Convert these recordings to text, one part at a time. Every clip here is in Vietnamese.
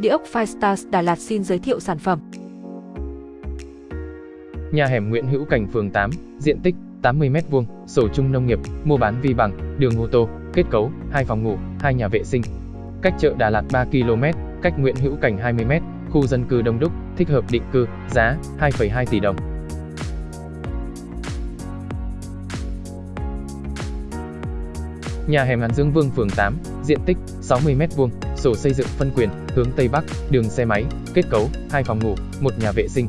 Địa ốc Firestars Đà Lạt xin giới thiệu sản phẩm. Nhà hẻm Nguyễn Hữu Cảnh phường 8, diện tích 80m2, sổ chung nông nghiệp, mua bán vi bằng, đường ô tô, kết cấu, hai phòng ngủ, hai nhà vệ sinh. Cách chợ Đà Lạt 3 km, cách Nguyễn Hữu Cảnh 20m, khu dân cư đông đúc, thích hợp định cư, giá 2,2 tỷ đồng. Nhà hẻm Hàn Dương Vương phường 8, diện tích 60m2, sổ xây dựng phân quyền, hướng Tây Bắc, đường xe máy, kết cấu, hai phòng ngủ, một nhà vệ sinh.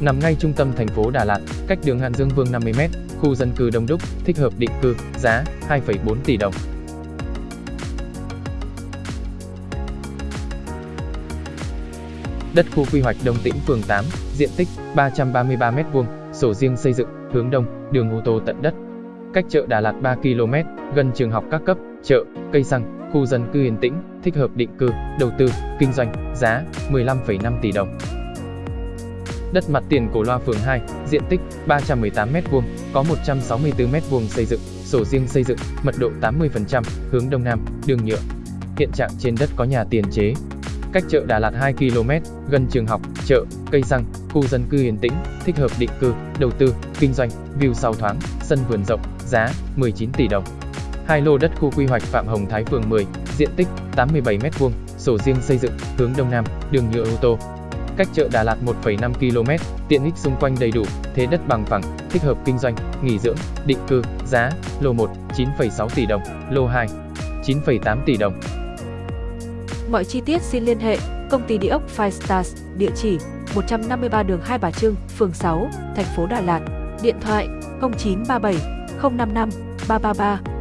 Nằm ngay trung tâm thành phố Đà Lạt, cách đường Hàn Dương Vương 50m, khu dân cư đông đúc, thích hợp định cư, giá 2,4 tỷ đồng. Đất khu quy hoạch Đông Tĩnh phường 8, diện tích 333m2, sổ riêng xây dựng, hướng đông, đường ô tô tận đất. Cách chợ Đà Lạt 3 km, gần trường học các cấp, chợ, cây xăng, khu dân cư yên tĩnh, thích hợp định cư, đầu tư, kinh doanh, giá 15,5 tỷ đồng. Đất mặt tiền cổ loa phường 2, diện tích 318m2, có 164m2 xây dựng, sổ riêng xây dựng, mật độ 80%, hướng đông nam, đường nhựa. Hiện trạng trên đất có nhà tiền chế. Cách chợ Đà Lạt 2 km, gần trường học, chợ, cây xăng, khu dân cư yên tĩnh, thích hợp định cư, đầu tư, kinh doanh, view sau thoáng, sân vườn rộng, giá 19 tỷ đồng. Hai lô đất khu quy hoạch Phạm Hồng Thái phường 10, diện tích 87m2, sổ riêng xây dựng, hướng đông nam, đường nhựa ô tô. Cách chợ Đà Lạt 1,5 km, tiện ích xung quanh đầy đủ, thế đất bằng phẳng, thích hợp kinh doanh, nghỉ dưỡng, định cư, giá, lô 1, 9,6 tỷ đồng, lô 2, 9,8 tỷ đồng. Mọi chi tiết xin liên hệ công ty địa ốc Five Stars, địa chỉ 153 đường Hai Bà Trưng, phường 6, thành phố Đà Lạt, điện thoại 0937 055 333